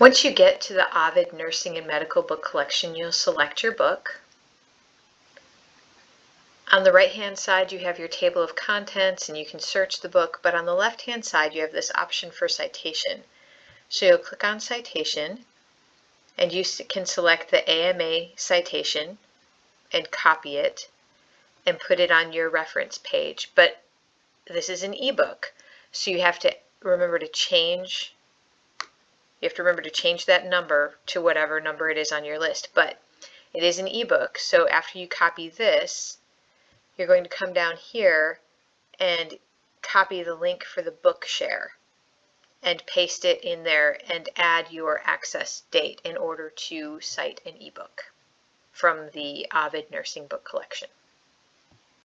Once you get to the Ovid Nursing and Medical Book Collection, you'll select your book. On the right hand side you have your table of contents and you can search the book, but on the left hand side you have this option for citation. So you'll click on citation and you can select the AMA citation and copy it and put it on your reference page. But this is an ebook, so you have to remember to change you have to remember to change that number to whatever number it is on your list. But it is an ebook, so after you copy this, you're going to come down here and copy the link for the book share and paste it in there and add your access date in order to cite an ebook from the Ovid Nursing Book Collection.